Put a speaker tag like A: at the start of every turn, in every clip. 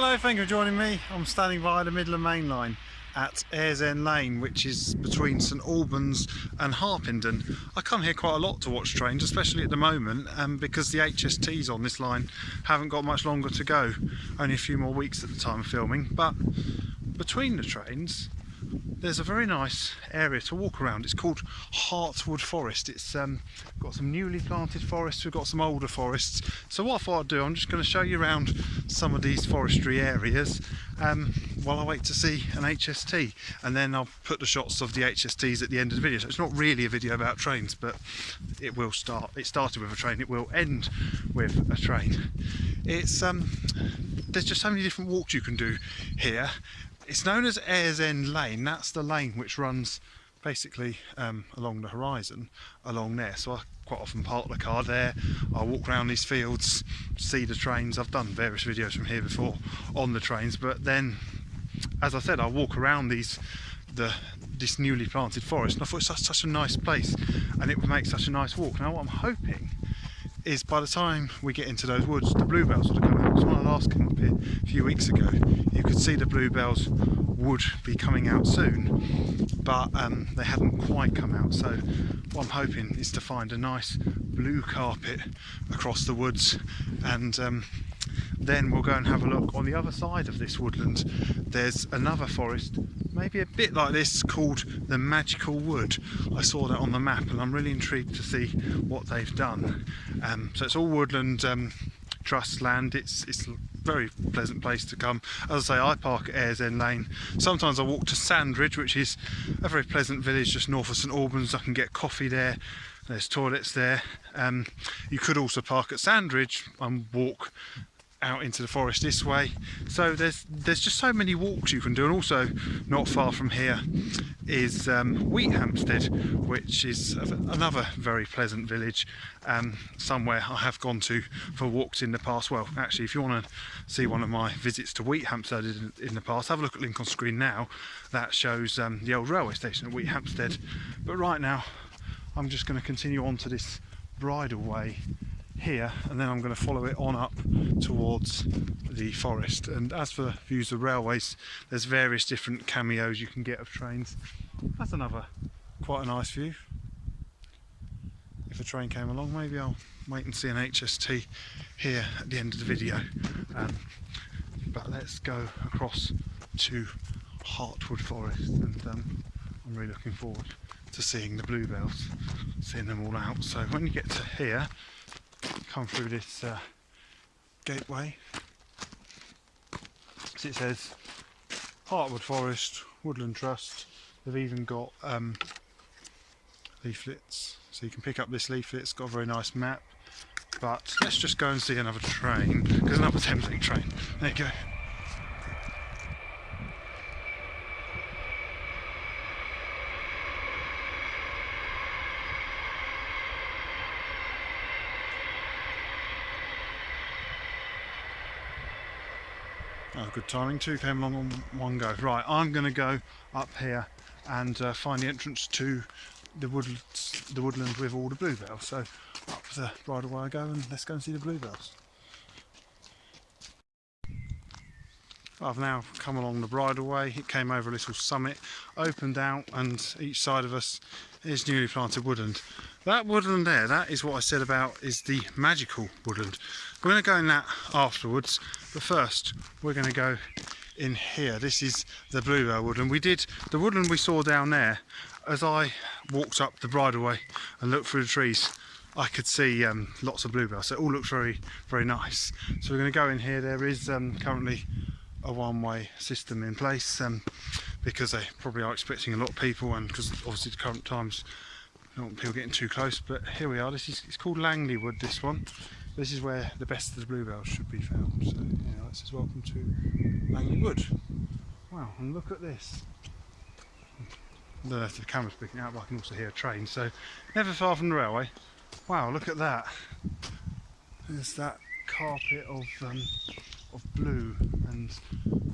A: Hello, thank you for joining me. I'm standing by the Midland Main Line at Ayres End Lane, which is between St Albans and Harpenden. I come here quite a lot to watch trains, especially at the moment, um, because the HSTs on this line haven't got much longer to go. Only a few more weeks at the time of filming, but between the trains, there's a very nice area to walk around. It's called Heartwood Forest. It's um, got some newly planted forests, we've got some older forests. So what I thought I'd do, I'm just going to show you around some of these forestry areas um, while I wait to see an HST. And then I'll put the shots of the HSTs at the end of the video. So it's not really a video about trains, but it will start. It started with a train, it will end with a train. It's um, There's just so many different walks you can do here it's known as Ayres End Lane. That's the lane which runs basically um, along the horizon, along there. So I quite often park the car there. I walk around these fields, see the trains. I've done various videos from here before on the trains, but then, as I said, I walk around these the this newly planted forest, and I thought it's such, such a nice place, and it would make such a nice walk. Now, what I'm hoping is by the time we get into those woods, the bluebells would have come out. So when I last came up here a few weeks ago, you could see the bluebells would be coming out soon, but um, they haven't quite come out. So what I'm hoping is to find a nice blue carpet across the woods and um, then we'll go and have a look on the other side of this woodland. There's another forest, maybe a bit like this, called the Magical Wood. I saw that on the map and I'm really intrigued to see what they've done. Um, so it's all woodland um, trust land. It's, it's very pleasant place to come. As I say, I park at Ayres End Lane. Sometimes I walk to Sandridge, which is a very pleasant village just north of St Albans. I can get coffee there. There's toilets there. Um, you could also park at Sandridge and walk out into the forest this way. So there's there's just so many walks you can do and also not far from here is um, Wheathampstead which is another very pleasant village um, somewhere I have gone to for walks in the past. Well actually if you want to see one of my visits to Wheathampstead in, in the past have a look at link on screen now. That shows um, the old railway station at Wheathampstead but right now I'm just going to continue on to this bridleway here and then I'm going to follow it on up towards the forest. And as for views of railways there's various different cameos you can get of trains. That's another quite a nice view. If a train came along maybe I'll wait and see an HST here at the end of the video. Um, but let's go across to Heartwood Forest and um, I'm really looking forward to seeing the bluebells seeing them all out. So when you get to here come through this uh, gateway. So it says Heartwood Forest, Woodland Trust. They've even got um, leaflets, so you can pick up this leaflet. It's got a very nice map. But let's just go and see another train, because another Thameslink train. There you go. Good timing. Two came along on one go. Right, I'm going to go up here and uh, find the entrance to the wood, the woodland with all the bluebells. So up the bridleway I go and let's go and see the bluebells. I've now come along the bridleway, it came over a little summit, opened out and each side of us is newly planted woodland. That woodland there, that is what I said about is the magical woodland. We're going to go in that afterwards, but first we're going to go in here. This is the bluebell woodland. We did, the woodland we saw down there, as I walked up the bridleway and looked through the trees, I could see um, lots of bluebells. So it all looked very, very nice. So we're going to go in here. There is um, currently a one-way system in place um, because they probably are expecting a lot of people and because obviously the current times don't want people getting too close but here we are. This is it's called Langley Wood this one. This is where the best of the bluebells should be found. So yeah this is welcome to Langley Wood wow and look at this. I don't know if the camera's picking out but I can also hear a train so never far from the railway. Wow look at that. There's that carpet of um, of blue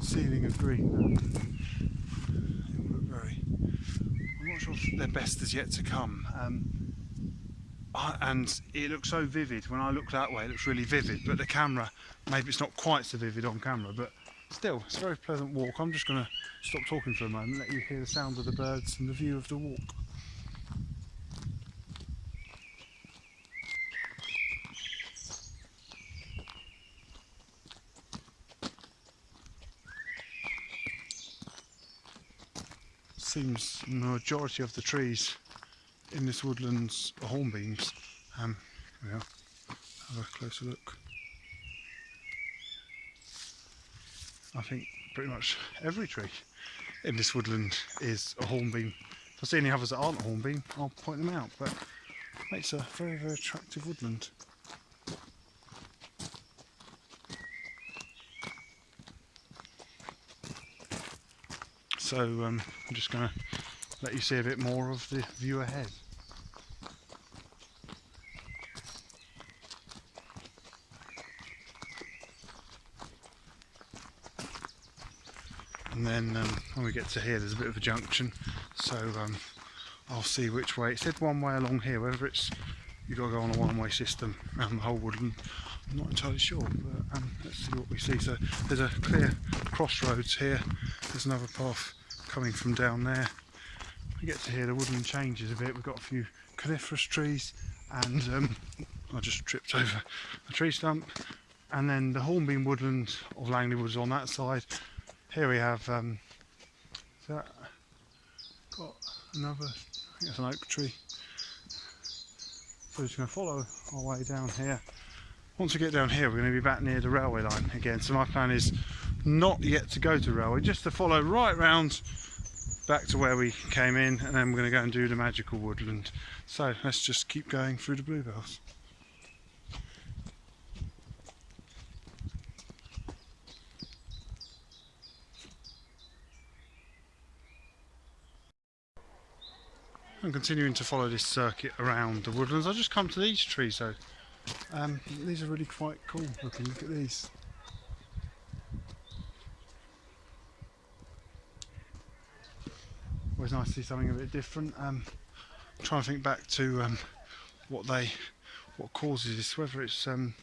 A: ceiling of green very I'm not sure if their best is yet to come um, and it looks so vivid when I look that way it looks really vivid but the camera maybe it's not quite so vivid on camera but still, it's a very pleasant walk. I'm just going to stop talking for a moment, and let you hear the sound of the birds and the view of the walk. Seems the majority of the trees in this woodlands are hornbeams. Um, yeah, have a closer look. I think pretty much every tree in this woodland is a hornbeam. If I see any others that aren't a hornbeam, I'll point them out, but makes a very, very attractive woodland. So um, I'm just going to let you see a bit more of the view ahead. and then um, when we get to here there's a bit of a junction. So um, I'll see which way. It said one way along here. Whether it's you've got to go on a one-way system around the whole woodland I'm not entirely sure but um, let's see what we see. So there's a clear crossroads here there's another path coming from down there we get to here the woodland changes a bit we've got a few coniferous trees and um, I just tripped over a tree stump and then the hornbeam woodland of Langley Woods on that side here we have um, that got another, I think an oak tree. So we're just going to follow our way down here. Once we get down here, we're going to be back near the railway line again. So my plan is not yet to go to railway, just to follow right round back to where we came in, and then we're going to go and do the magical woodland. So let's just keep going through the bluebells. I'm continuing to follow this circuit around the woodlands. I just come to these trees though. Um, these are really quite cool looking. Look at these. Always nice to see something a bit different. Um, I'm trying to think back to um, what they, what causes this. Whether it's um,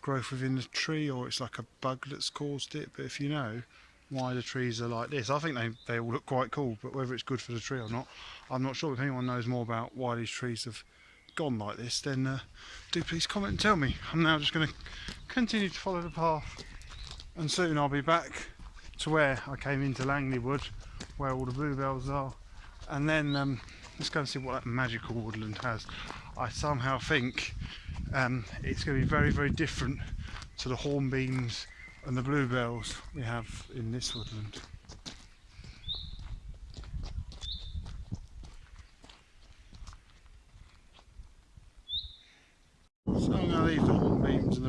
A: growth within the tree or it's like a bug that's caused it. But if you know, why the trees are like this. I think they, they all look quite cool, but whether it's good for the tree or not, I'm not sure. If anyone knows more about why these trees have gone like this, then uh, do please comment and tell me. I'm now just going to continue to follow the path, and soon I'll be back to where I came into Langley Wood, where all the bluebells are, and then um, let's go and see what that magical woodland has. I somehow think um, it's going to be very, very different to the hornbeams and the bluebells we have in this woodland. So I'm going to leave the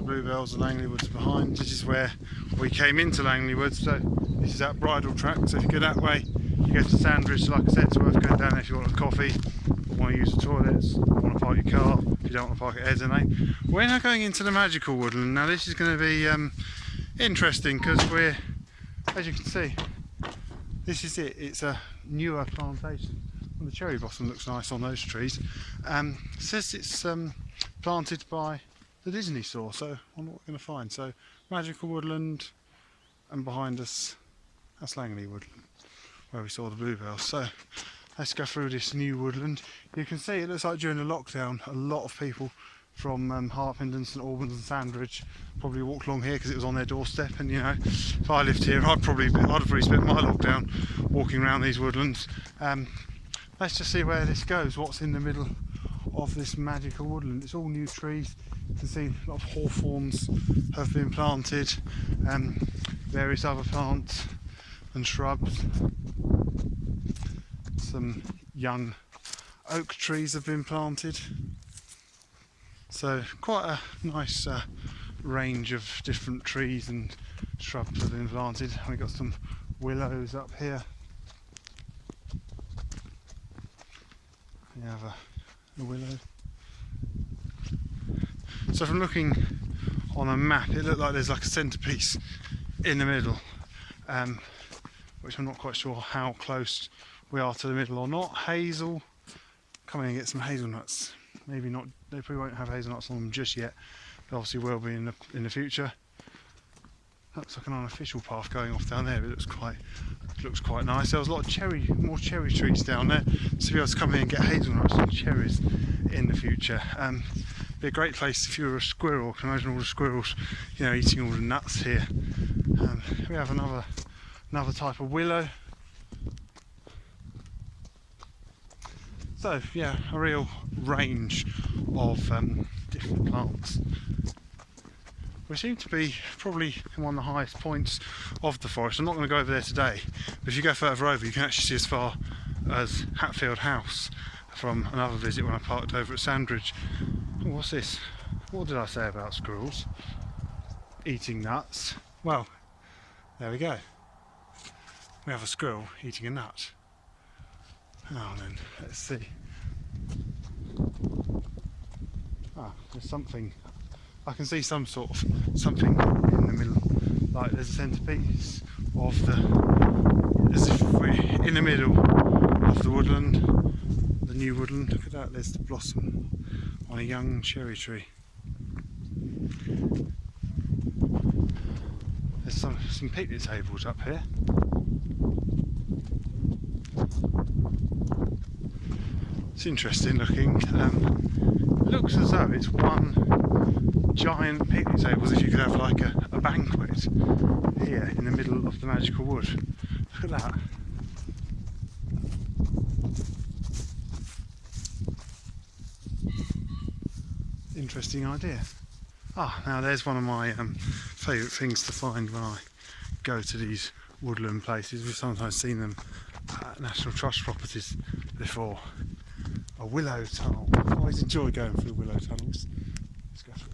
A: bluebells and Langley Woods behind. This is where we came into Langley Woods, so this is that bridle track. So if you go that way, you go to Sandridge. Like I said, it's worth going down there if you want a coffee, or want to use the toilets, want to park your car if you don't want to park at Airdrie Lane. We're now going into the magical woodland. Now this is going to be um, interesting because we're, as you can see, this is it. It's a newer plantation. the cherry blossom looks nice on those trees. Um, says it's um, planted by the Disney store, so wonder what we're going to find. So, Magical Woodland, and behind us, that's Langley Woodland, where we saw the bluebells. So, let's go through this new woodland. You can see it looks like during the lockdown, a lot of people from um, Harpenden, St Albans and Sandridge probably walked along here because it was on their doorstep and you know if I lived here I'd probably I'd have probably spent my lockdown walking around these woodlands um, let's just see where this goes what's in the middle of this magical woodland it's all new trees you can see a lot of hawthorns have been planted and various other plants and shrubs some young oak trees have been planted so quite a nice uh, range of different trees and shrubs have been planted. We've got some willows up here. We have a, a willow. So from looking on a map, it looked like there's like a centrepiece in the middle, um, which I'm not quite sure how close we are to the middle or not. Hazel, come in and get some hazelnuts maybe not they probably won't have hazelnuts on them just yet they obviously will be in the in the future Looks like an unofficial path going off down there. But it looks quite looks quite nice. There was a lot of cherry, more cherry trees down there. So be able to come here and get hazelnuts and cherries in the future. Um, be a great place if you were a squirrel. I can imagine all the squirrels, you know, eating all the nuts here. Um, we have another another type of willow. So yeah, a real range of um, different plants. We seem to be probably in one of the highest points of the forest. I'm not going to go over there today, but if you go further over, you can actually see as far as Hatfield House from another visit when I parked over at Sandridge. What's this? What did I say about squirrels? Eating nuts. Well, there we go. We have a squirrel eating a nut. Oh, then let's see. Ah, there's something I can see some sort of something in the middle, like there's a centrepiece of the, as if we're in the middle of the woodland, the new woodland. Look at that, there's the blossom on a young cherry tree. There's some, some picnic tables up here. It's interesting looking. Um, looks as though it's one giant picnic tables if you could have like a, a banquet here in the middle of the magical wood. Look at that. Interesting idea. Ah, now there's one of my um, favourite things to find when I go to these woodland places. We've sometimes seen them at National Trust properties before. A willow tunnel. I always enjoy going through willow tunnels. Let's go through.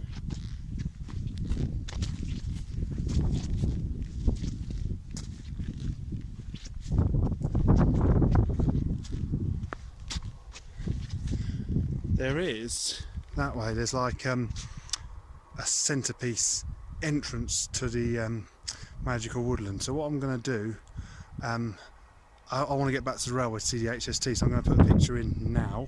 A: there is that way. There's like um, a centerpiece entrance to the um, magical woodland. So what I'm going to do um, I, I want to get back to the railway to see the HST so I'm going to put a picture in now.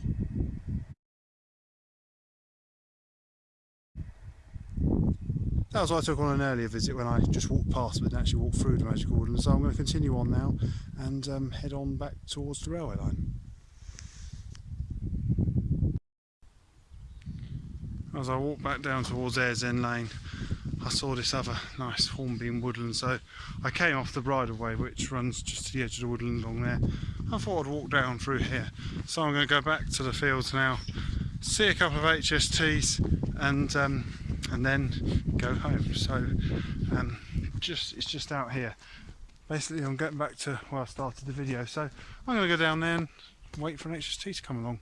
A: That was what I took on an earlier visit when I just walked past but didn't actually walk through the magical woodland. So I'm going to continue on now and um, head on back towards the railway line. As I walked back down towards Ayres End Lane I saw this other nice hornbeam woodland. So I came off the bridleway which runs just to the edge of the woodland along there. I thought I'd walk down through here. So I'm going to go back to the fields now see a couple of HSTs and um, and then go home. So um, just it's just out here. Basically I'm getting back to where I started the video. So I'm going to go down there and wait for an HST to come along